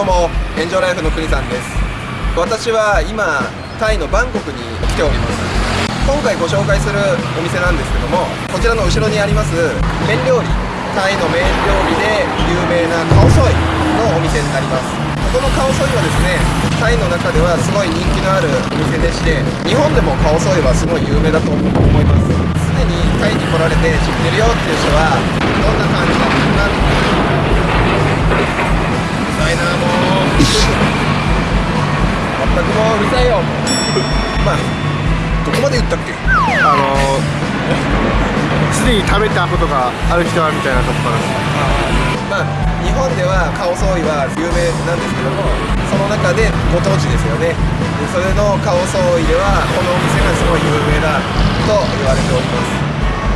もエンジョイライフの国さんです。私は今タイのバンコクに来ております。今回ご紹介するお店なんですけどもこちらの後ろにあります麺料理。タイの麺料理で有名なカオソイのお店になります。ここのカオソイはですねタイの中ではすごい人気のあるお店でして日本でもカオソイはすごい有名だと思います。すでにタイに来られて知ってるよっていう人はどんな感じなのかなうるさいなもう全くもううるさいよ。まあどこまで言ったっけ？あのすでに食べたことがある人はみたいなとこから。まあ日本ではカオソイは有名なんですけどもその中でご当地ですよね。でそれのカオソイではこのお店がすごい有名だ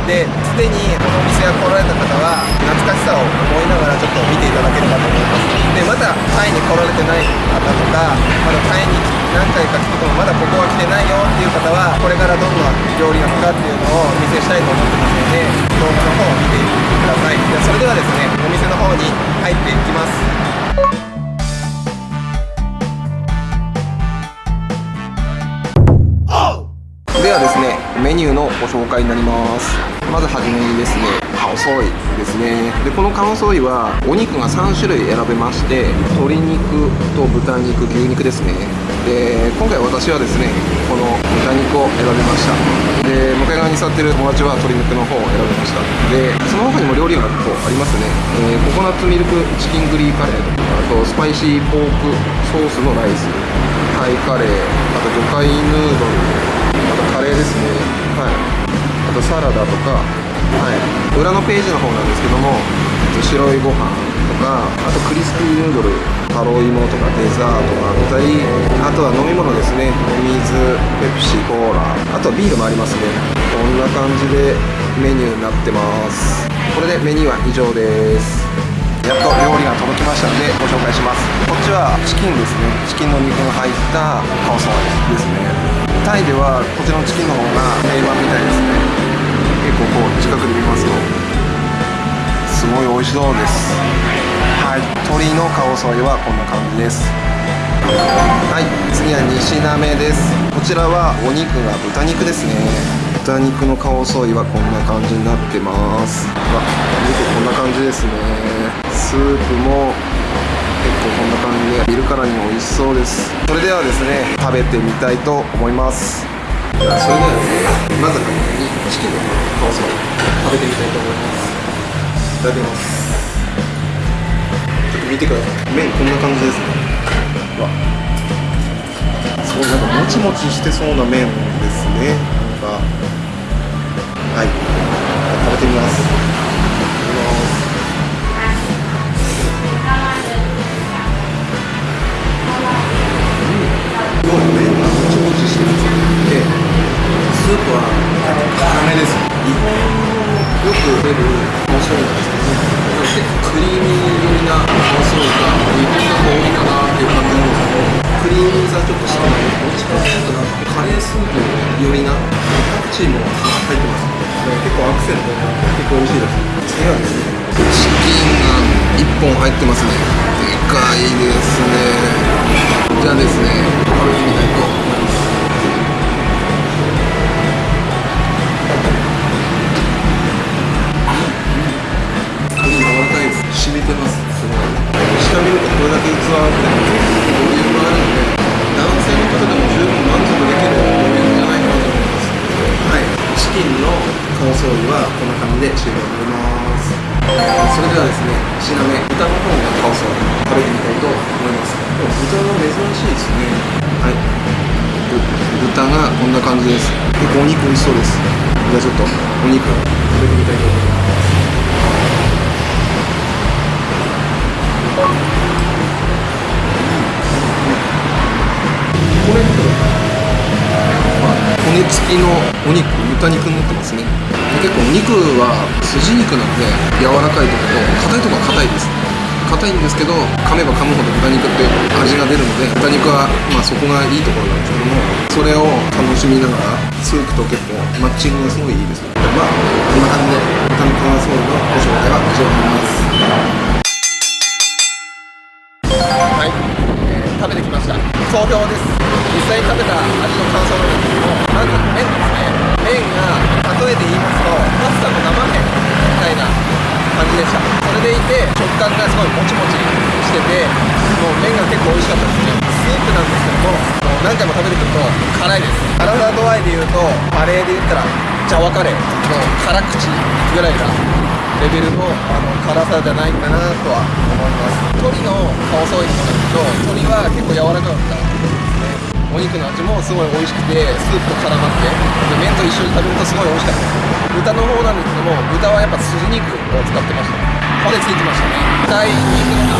ですでにこのお店が来られた方は懐かしさを思いながらちょっと見ていただければと思います。でまだタイに来られてない方とかまだタイに何回か来ててもまだここは来てないよっていう方はこれからどんな料理なのかっていうのをお見せしたいと思ってますので動画の方を見ていってください。でそれではですねお店の方に入っていきます。ではですねメニューのご紹介になります。まずはじめにですねカオソイですね。でこのカオソイはお肉が3種類選べまして鶏肉と豚肉牛肉ですね。で今回私はですねこの豚肉を選びました。で向かい側に座ってる友達は鶏肉の方を選びました。でその他にも料理がこうありますね、えーココナッツミルクチキングリーカレーとかあとスパイシーポークソースのライスタイカレーあと魚介ヌードルですね。はい。あとサラダとか。はい。裏のページの方なんですけども白いご飯とかあとクリスピーヌードルタロイモとかデザートがあったりあとは飲み物ですね。お水ペプシコーラ。あとはビールもありますね。こんな感じでメニューになってます。これでメニューは以上です。やっと料理が届きましたのでご紹介します。こっちはチキンですね。チキンの肉が入ったカオソイですね。タイではこちらのチキンの方が定番みたいですね。結構こう近くで見ますとすごい美味しそうです。はい。鶏のカオソイはこんな感じです。はい。次は2品目です。こちらはお肉が豚肉ですね。豚肉のカオソイはこんな感じになってます。あお肉こんな感じですね。スープも結構こんな感じで見るからにも美味しそうです。それではですね食べてみたいと思います。それではですねまずはチキンのカオソイ食べてみたいと思います。いただきます。ちょっと見てください。麺こんな感じですね。うわそうなんかもちもちしてそうな麺ですね。なんかはい。食べてみます。ちもちしてますでスープは固めです。日本のよく出るお醤油なんです。けど結構クリーミー寄りなお醤油が日本が多いかな。っていう感じなんですけどクリーミーさちょっと少ないどっちかっていうとなんかカレースープ寄りなパクチーも入ってます。だから結構アクセントが結構美味しいです。次はですねチキンが1本入ってますね。いですねじゃあですね。食べてみたいと思いますこれ柔らかいです染みてますすごい下見るとこれだけ器あってボリュームあるので男性の方でも十分満足できるボリュームじゃないかなと思いますはいチキンのカオソーイはこんな感じで終了になります。それではですね品目豚の方のカオソーイ食べてみたいと思います。でも豚は珍しいですね。はい。豚がこんな感じです。結構お肉美味しそうです。じゃあちょっとお肉食べてみたいと思います。骨肉骨付きのお肉豚肉になってますね。結構お肉は筋肉なので柔らかいところと硬いところは硬いです。硬いんですけど噛めば噛むほど豚肉って味が出るので豚肉はまあそこがいいところなんですけどもそれを楽しみながらスープと結構マッチングがすごいいいです。まあこんな感じで豚のカワソーのご紹介は以上になります。はい。食べてきました。総評です。実際に食べた味の感想なんですけどまず麺ですね麺が例えて言いますとパスタの生麺みたいな感じでしたそれでいて食感がすごいもちもちしててもう麺が結構美味しかったですねスープなんですけども何回も食べてくると辛いです辛さ度合いで言うとカレーで言ったらジャワカレーの辛口ぐらいがレベルのあの辛さじゃないかなとは思います。鶏の顔ソイもなんですけど鶏は結構柔らかかった。お肉の味もすごい美味しくてスープと絡まってで麺と一緒に食べるとすごい美味しかったです豚の方なんですけども豚はやっぱ筋肉を使ってました骨ついてましたね痛い肉の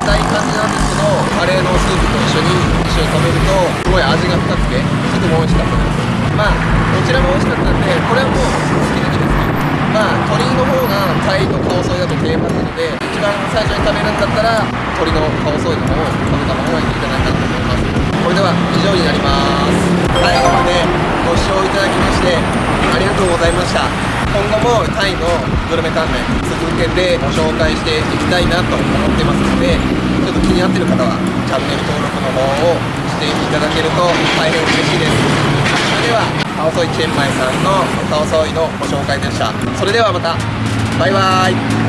硬い感じなんですけどカレーのスープと一緒に一緒に食べるとすごい味が深くてとても美味しかったですまあどちらも美味しかったんでこれはもう好き好きですねまあ鶏の方がタイとカオソイだと定番なので一番最初に食べるんだったら鶏のカオソイの方を食べた方がいいんじゃないかな。とこれでは以上になります。最後までご視聴いただきましてありがとうございました。今後もタイのグルメ関連続けてご紹介していきたいなと思ってますのでちょっと気になってる方はチャンネル登録の方をしていただけると大変嬉しいです。それではカオソイチェンマイさんのカオソイのご紹介でした。それではまた。バイバーイ。